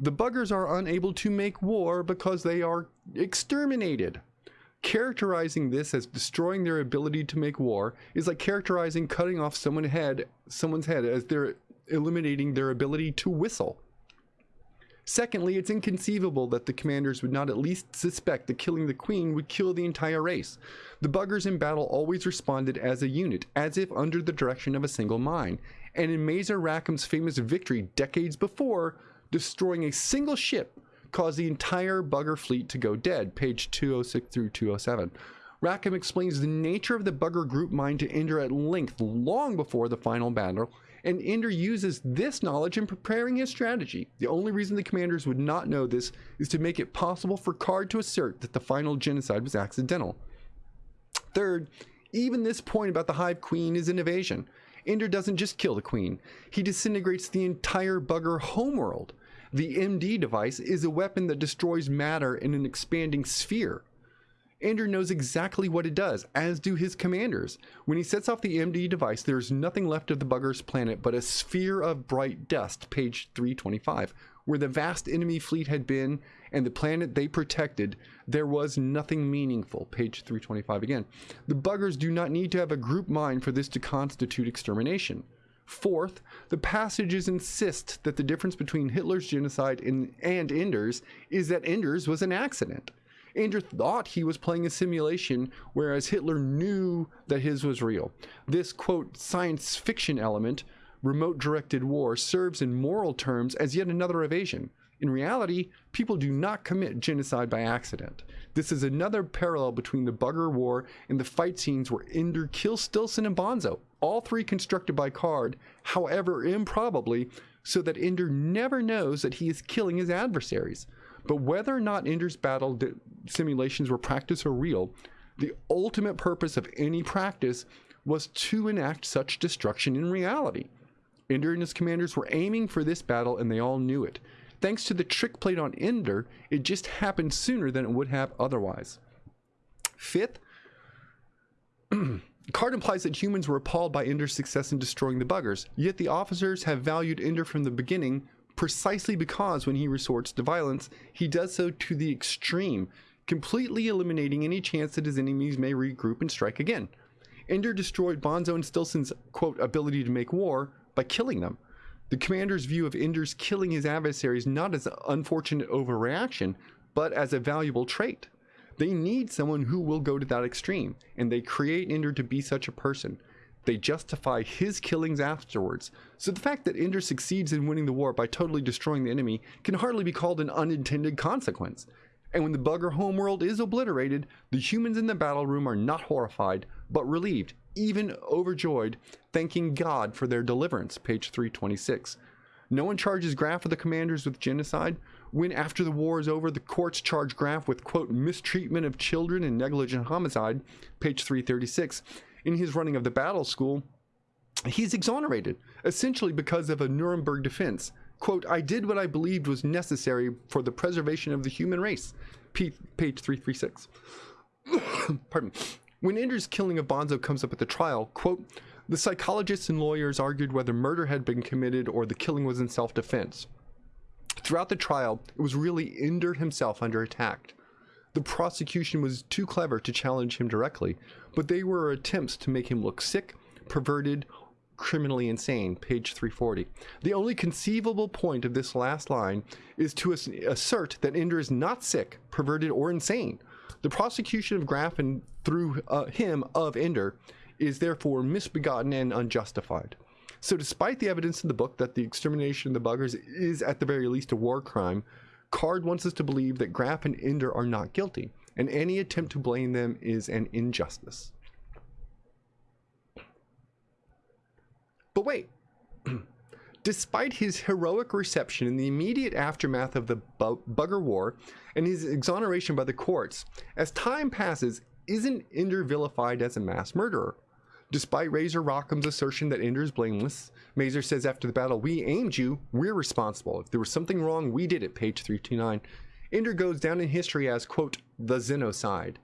The buggers are unable to make war because they are exterminated. Characterizing this as destroying their ability to make war is like characterizing cutting off someone's head, someone's head as they're eliminating their ability to whistle. Secondly, it's inconceivable that the commanders would not at least suspect that killing the queen would kill the entire race. The buggers in battle always responded as a unit, as if under the direction of a single mind. And in Mazer Rackham's famous victory decades before, destroying a single ship caused the entire bugger fleet to go dead, page 206 through 207. Rackham explains the nature of the bugger group mind to Ender at length long before the final battle, and Ender uses this knowledge in preparing his strategy. The only reason the commanders would not know this is to make it possible for Card to assert that the final genocide was accidental. Third, even this point about the Hive Queen is an evasion. Ender doesn't just kill the Queen, he disintegrates the entire bugger homeworld. The MD device is a weapon that destroys matter in an expanding sphere. Ender knows exactly what it does, as do his commanders. When he sets off the MD device, there is nothing left of the bugger's planet but a sphere of bright dust, page 325. Where the vast enemy fleet had been and the planet they protected, there was nothing meaningful, page 325 again. The buggers do not need to have a group mind for this to constitute extermination. Fourth, the passages insist that the difference between Hitler's genocide and, and Ender's is that Ender's was an accident. Ender thought he was playing a simulation, whereas Hitler knew that his was real. This, quote, science fiction element, remote directed war, serves in moral terms as yet another evasion. In reality, people do not commit genocide by accident. This is another parallel between the Bugger War and the fight scenes where Ender kills Stilson and Bonzo, all three constructed by Card, however improbably, so that Ender never knows that he is killing his adversaries. But whether or not Ender's battle simulations were practice or real, the ultimate purpose of any practice was to enact such destruction in reality. Ender and his commanders were aiming for this battle and they all knew it. Thanks to the trick played on Ender, it just happened sooner than it would have otherwise. Fifth, Card implies that humans were appalled by Ender's success in destroying the buggers, yet the officers have valued Ender from the beginning precisely because when he resorts to violence, he does so to the extreme, completely eliminating any chance that his enemies may regroup and strike again. Ender destroyed Bonzo and Stilson's, quote, ability to make war by killing them. The commander's view of Ender's killing his adversaries not as an unfortunate overreaction, but as a valuable trait. They need someone who will go to that extreme, and they create Ender to be such a person. They justify his killings afterwards. So the fact that Ender succeeds in winning the war by totally destroying the enemy can hardly be called an unintended consequence. And when the bugger homeworld is obliterated, the humans in the battle room are not horrified, but relieved, even overjoyed, thanking God for their deliverance, page 326. No one charges Graff or the commanders with genocide. When, after the war is over, the courts charge Graff with, quote, mistreatment of children and negligent homicide, page 336, in his running of the battle school, he's exonerated, essentially because of a Nuremberg defense. Quote, I did what I believed was necessary for the preservation of the human race. P- page 336. Pardon. When Ender's killing of Bonzo comes up at the trial, quote, the psychologists and lawyers argued whether murder had been committed or the killing was in self-defense. Throughout the trial, it was really Ender himself under attack. The prosecution was too clever to challenge him directly, but they were attempts to make him look sick, perverted, criminally insane, page 340. The only conceivable point of this last line is to assert that Ender is not sick, perverted, or insane. The prosecution of Graff and through uh, him of Ender is therefore misbegotten and unjustified. So despite the evidence in the book that the extermination of the buggers is at the very least a war crime, Card wants us to believe that Graff and Ender are not guilty, and any attempt to blame them is an injustice. But wait, despite his heroic reception in the immediate aftermath of the bu Bugger War and his exoneration by the courts, as time passes, isn't Ender vilified as a mass murderer? Despite Mazer Rackham's assertion that Ender is blameless, Mazer says after the battle, We aimed you, we're responsible. If there was something wrong, we did it, page 329. Ender goes down in history as, quote, the Xenocide.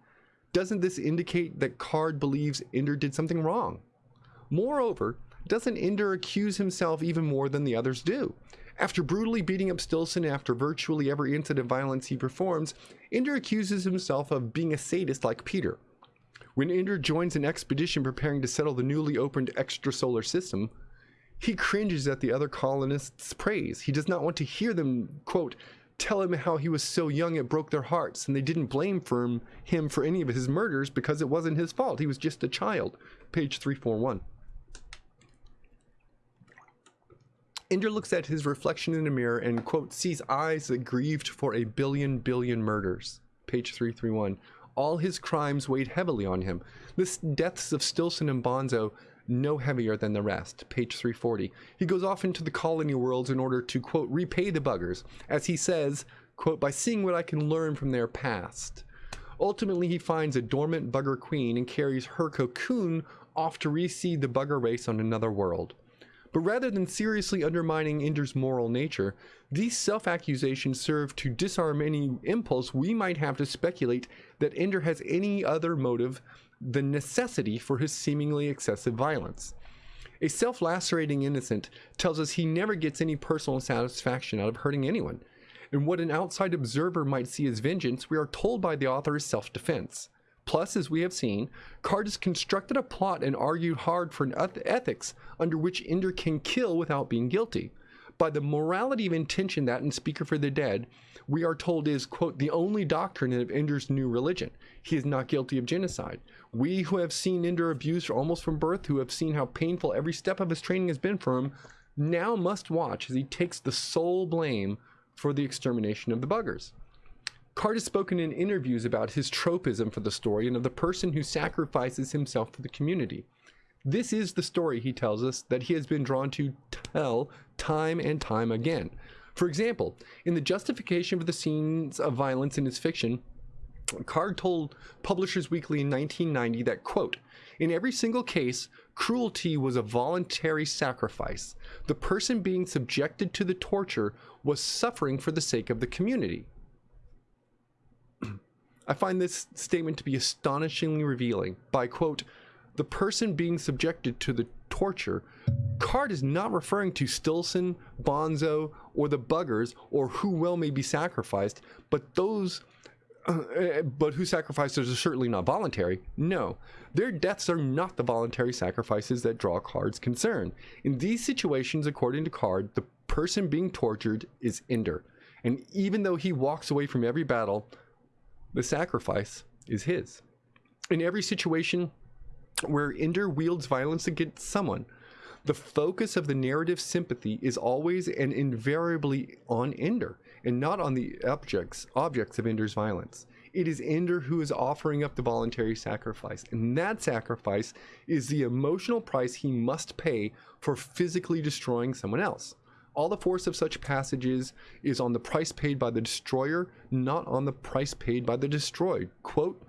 Doesn't this indicate that Card believes Ender did something wrong? Moreover, doesn't Ender accuse himself even more than the others do? After brutally beating up Stilson after virtually every incident of violence he performs, Ender accuses himself of being a sadist like Peter. When Ender joins an expedition preparing to settle the newly opened extrasolar system, he cringes at the other colonists' praise. He does not want to hear them, quote, tell him how he was so young it broke their hearts and they didn't blame for him, him for any of his murders because it wasn't his fault. He was just a child. Page 341. Ender looks at his reflection in a mirror and, quote, sees eyes that grieved for a billion billion murders. Page 331. All his crimes weighed heavily on him. The deaths of Stilson and Bonzo no heavier than the rest. Page 340. He goes off into the colony worlds in order to, quote, repay the buggers, as he says, quote, by seeing what I can learn from their past. Ultimately, he finds a dormant bugger queen and carries her cocoon off to reseed the bugger race on another world. But rather than seriously undermining Ender's moral nature, these self accusations serve to disarm any impulse we might have to speculate that Ender has any other motive than necessity for his seemingly excessive violence. A self lacerating innocent tells us he never gets any personal satisfaction out of hurting anyone. And what an outside observer might see as vengeance, we are told by the author is self defense. Plus, as we have seen, Card has constructed a plot and argued hard for an ethics under which Ender can kill without being guilty. By the morality of intention that in Speaker for the Dead, we are told is, quote, the only doctrine of Ender's new religion. He is not guilty of genocide. We who have seen Ender abused almost from birth, who have seen how painful every step of his training has been for him, now must watch as he takes the sole blame for the extermination of the buggers. Card has spoken in interviews about his tropism for the story and of the person who sacrifices himself for the community. This is the story, he tells us, that he has been drawn to tell time and time again. For example, in the justification for the scenes of violence in his fiction, Card told Publishers Weekly in 1990 that, quote, in every single case, cruelty was a voluntary sacrifice. The person being subjected to the torture was suffering for the sake of the community. I find this statement to be astonishingly revealing. By quote, the person being subjected to the torture, Card is not referring to Stilson, Bonzo, or the buggers, or who well may be sacrificed, but those uh, but who sacrifices are certainly not voluntary. No, their deaths are not the voluntary sacrifices that draw Card's concern. In these situations, according to Card, the person being tortured is Ender. And even though he walks away from every battle, the sacrifice is his. In every situation where Ender wields violence against someone, the focus of the narrative sympathy is always and invariably on Ender and not on the objects objects of Ender's violence. It is Ender who is offering up the voluntary sacrifice, and that sacrifice is the emotional price he must pay for physically destroying someone else. All the force of such passages is on the price paid by the destroyer, not on the price paid by the destroyed. Quote,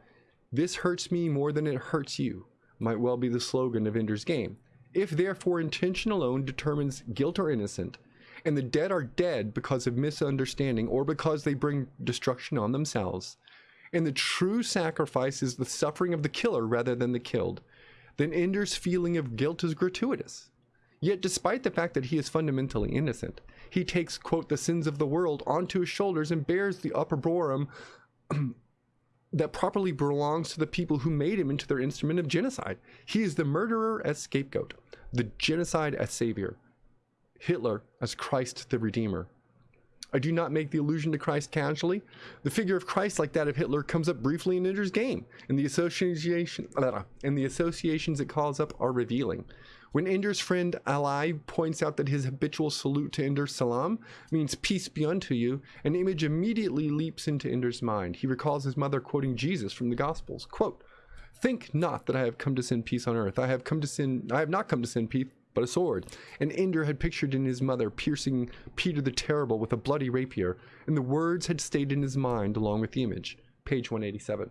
This hurts me more than it hurts you, might well be the slogan of Ender's Game. If therefore intention alone determines guilt or innocent, and the dead are dead because of misunderstanding or because they bring destruction on themselves, and the true sacrifice is the suffering of the killer rather than the killed, then Ender's feeling of guilt is gratuitous. Yet, despite the fact that he is fundamentally innocent, he takes, quote, the sins of the world onto his shoulders and bears the opprobrium that properly belongs to the people who made him into their instrument of genocide. He is the murderer as scapegoat, the genocide as savior, Hitler as Christ the Redeemer. I do not make the allusion to Christ casually. The figure of Christ, like that of Hitler, comes up briefly in Ender's Game, and the association and the associations it calls up are revealing. When Ender's friend Alai points out that his habitual salute to Ender Salaam means peace be unto you, an image immediately leaps into Ender's mind. He recalls his mother quoting Jesus from the Gospels. Quote, Think not that I have come to send peace on earth. I have come to send I have not come to send peace, but a sword. And Ender had pictured in his mother piercing Peter the Terrible with a bloody rapier, and the words had stayed in his mind along with the image. Page 187.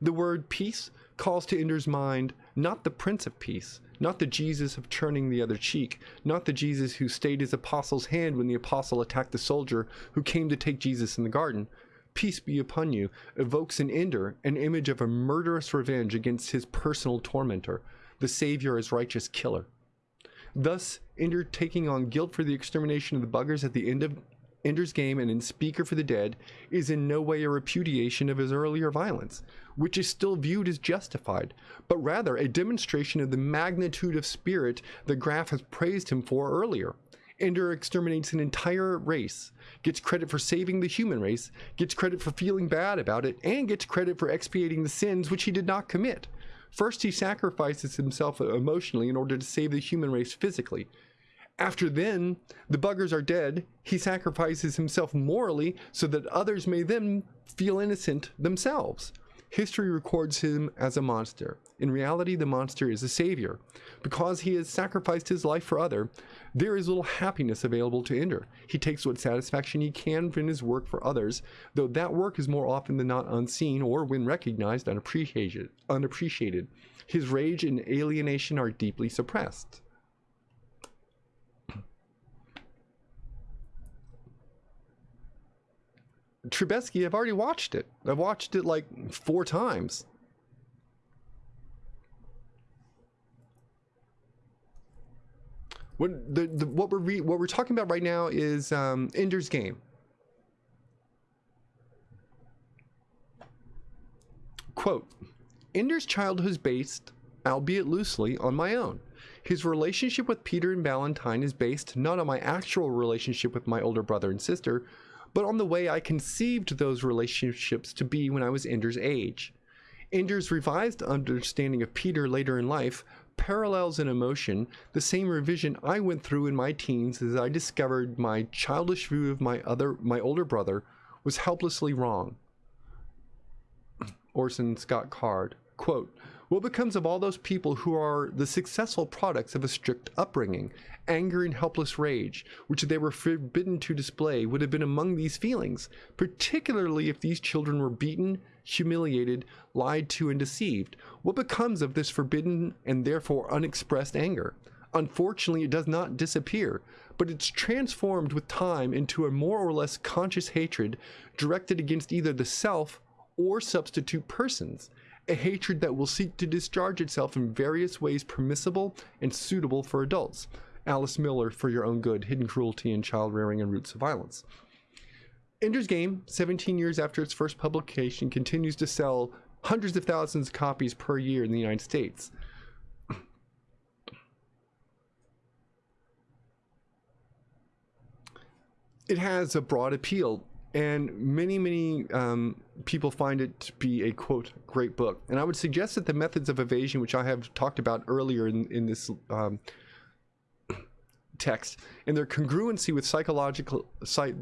The word peace calls to Ender's mind not the Prince of Peace, not the Jesus of turning the other cheek, not the Jesus who stayed his apostle's hand when the apostle attacked the soldier who came to take Jesus in the garden. Peace be upon you evokes in Ender an image of a murderous revenge against his personal tormentor, the Savior as righteous killer. Thus, Ender taking on guilt for the extermination of the buggers at the end of Ender's Game and in Speaker for the Dead is in no way a repudiation of his earlier violence, which is still viewed as justified, but rather a demonstration of the magnitude of spirit the Graff has praised him for earlier. Ender exterminates an entire race, gets credit for saving the human race, gets credit for feeling bad about it, and gets credit for expiating the sins which he did not commit. First, he sacrifices himself emotionally in order to save the human race physically. After then, the buggers are dead, he sacrifices himself morally so that others may then feel innocent themselves. History records him as a monster. In reality, the monster is a savior. Because he has sacrificed his life for other, there is little happiness available to Ender. He takes what satisfaction he can from his work for others, though that work is more often than not unseen or, when recognized, unappreciated. unappreciated. His rage and alienation are deeply suppressed. Trubetsky, I've already watched it. I've watched it like four times. What the, the what we're re, what we're talking about right now is um, Ender's Game. Quote: Ender's childhood is based, albeit loosely, on my own. His relationship with Peter and Valentine is based not on my actual relationship with my older brother and sister, but on the way I conceived those relationships to be when I was Ender's age. Ender's revised understanding of Peter later in life parallels in emotion the same revision I went through in my teens as I discovered my childish view of my other my older brother was helplessly wrong. Orson Scott Card, quote, what becomes of all those people who are the successful products of a strict upbringing? Anger and helpless rage, which they were forbidden to display, would have been among these feelings, particularly if these children were beaten, humiliated, lied to, and deceived. What becomes of this forbidden and therefore unexpressed anger? Unfortunately, it does not disappear, but it's transformed with time into a more or less conscious hatred directed against either the self or substitute persons a hatred that will seek to discharge itself in various ways permissible and suitable for adults. Alice Miller, For Your Own Good, Hidden Cruelty in Child Rearing and Roots of Violence. Ender's Game, 17 years after its first publication, continues to sell hundreds of thousands of copies per year in the United States. It has a broad appeal and many, many um, people find it to be a quote great book. And I would suggest that the methods of evasion, which I have talked about earlier in, in this um, text and their congruency with psychological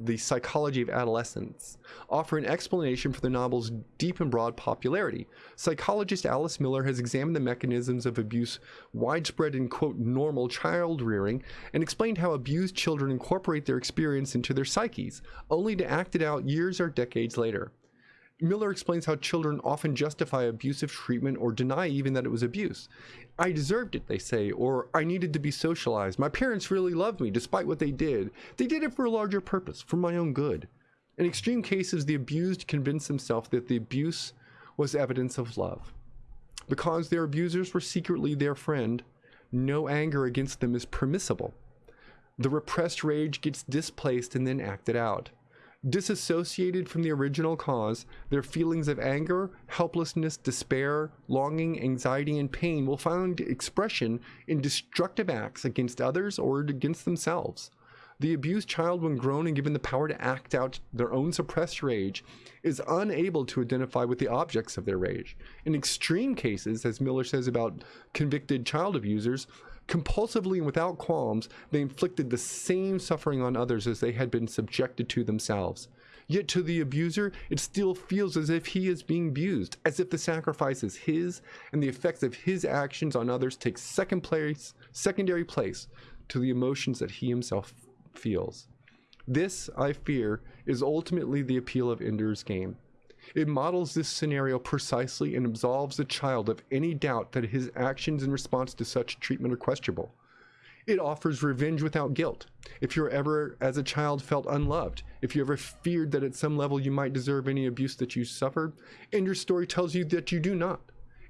the psychology of adolescence offer an explanation for the novel's deep and broad popularity. Psychologist Alice Miller has examined the mechanisms of abuse widespread in quote normal child rearing and explained how abused children incorporate their experience into their psyches, only to act it out years or decades later. Miller explains how children often justify abusive treatment or deny even that it was abuse. I deserved it, they say, or I needed to be socialized. My parents really loved me despite what they did. They did it for a larger purpose, for my own good. In extreme cases, the abused convince himself that the abuse was evidence of love. Because their abusers were secretly their friend, no anger against them is permissible. The repressed rage gets displaced and then acted out. Disassociated from the original cause, their feelings of anger, helplessness, despair, longing, anxiety, and pain will find expression in destructive acts against others or against themselves. The abused child, when grown and given the power to act out their own suppressed rage, is unable to identify with the objects of their rage. In extreme cases, as Miller says about convicted child abusers, Compulsively and without qualms, they inflicted the same suffering on others as they had been subjected to themselves. Yet to the abuser, it still feels as if he is being abused, as if the sacrifice is his, and the effects of his actions on others take second place, secondary place to the emotions that he himself feels. This, I fear, is ultimately the appeal of Ender's Game. It models this scenario precisely and absolves the child of any doubt that his actions in response to such treatment are questionable. It offers revenge without guilt. If you ever, as a child, felt unloved, if you ever feared that at some level you might deserve any abuse that you suffered, and your story tells you that you do not.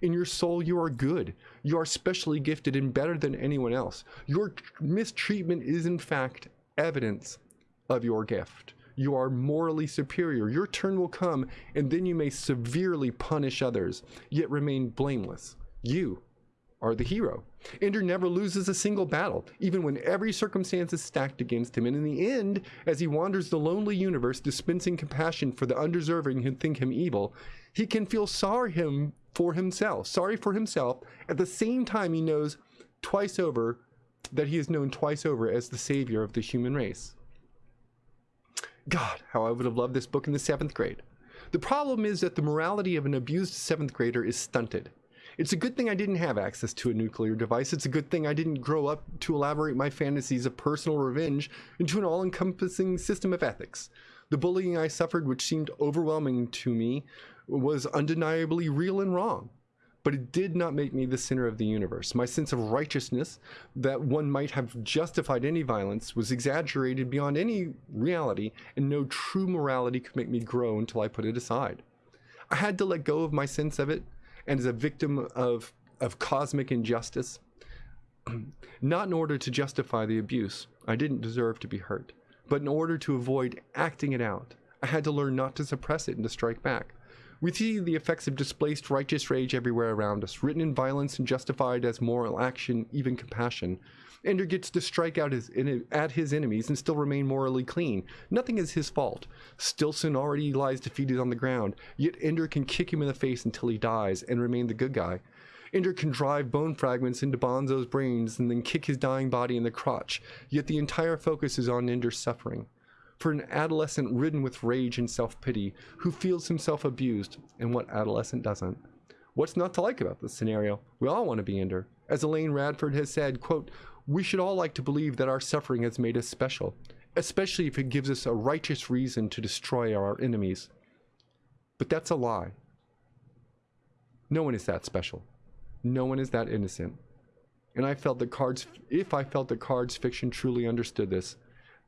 In your soul, you are good. You are specially gifted and better than anyone else. Your mistreatment is, in fact, evidence of your gift you are morally superior. Your turn will come, and then you may severely punish others, yet remain blameless. You are the hero. Ender never loses a single battle, even when every circumstance is stacked against him. And in the end, as he wanders the lonely universe, dispensing compassion for the undeserving who think him evil, he can feel sorry him for himself, sorry for himself. At the same time, he knows twice over that he is known twice over as the savior of the human race. God, how I would have loved this book in the seventh grade. The problem is that the morality of an abused seventh grader is stunted. It's a good thing I didn't have access to a nuclear device. It's a good thing I didn't grow up to elaborate my fantasies of personal revenge into an all encompassing system of ethics. The bullying I suffered, which seemed overwhelming to me, was undeniably real and wrong but it did not make me the center of the universe. My sense of righteousness, that one might have justified any violence, was exaggerated beyond any reality, and no true morality could make me grow until I put it aside. I had to let go of my sense of it, and as a victim of, of cosmic injustice, not in order to justify the abuse, I didn't deserve to be hurt, but in order to avoid acting it out. I had to learn not to suppress it and to strike back. We see the effects of displaced righteous rage everywhere around us, written in violence and justified as moral action, even compassion. Ender gets to strike out his, at his enemies and still remain morally clean. Nothing is his fault. Stilson already lies defeated on the ground, yet Ender can kick him in the face until he dies and remain the good guy. Ender can drive bone fragments into Bonzo's brains and then kick his dying body in the crotch, yet the entire focus is on Ender's suffering for an adolescent ridden with rage and self-pity who feels himself abused, and what adolescent doesn't? What's not to like about this scenario? We all want to be Ender. As Elaine Radford has said, quote, we should all like to believe that our suffering has made us special, especially if it gives us a righteous reason to destroy our enemies. But that's a lie. No one is that special. No one is that innocent. And I felt that cards, if I felt that cards fiction truly understood this,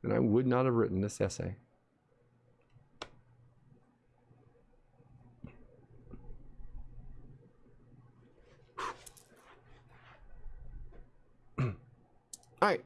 then I would not have written this essay. All right.